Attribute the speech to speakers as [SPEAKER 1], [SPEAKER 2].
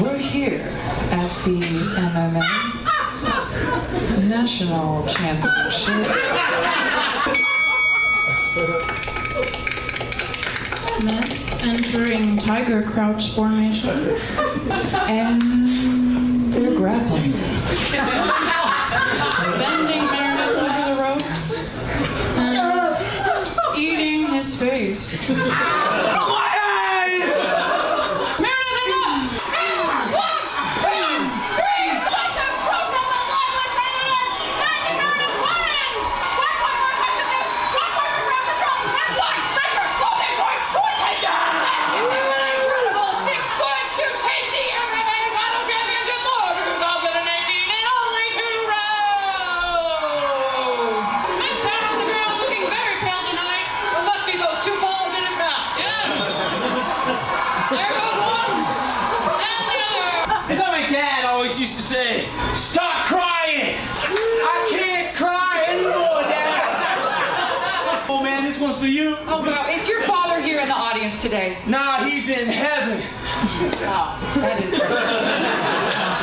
[SPEAKER 1] We're here at the MMA National Championship.
[SPEAKER 2] Smith entering tiger crouch formation.
[SPEAKER 1] And they're grappling.
[SPEAKER 2] Bending Meredith over the ropes. And eating his face.
[SPEAKER 3] Used to say, stop crying! I can't cry anymore, Dad! Oh man, this one's for you.
[SPEAKER 1] Oh, wow. Is your father here in the audience today?
[SPEAKER 3] Nah, he's in heaven.
[SPEAKER 1] Wow. That is.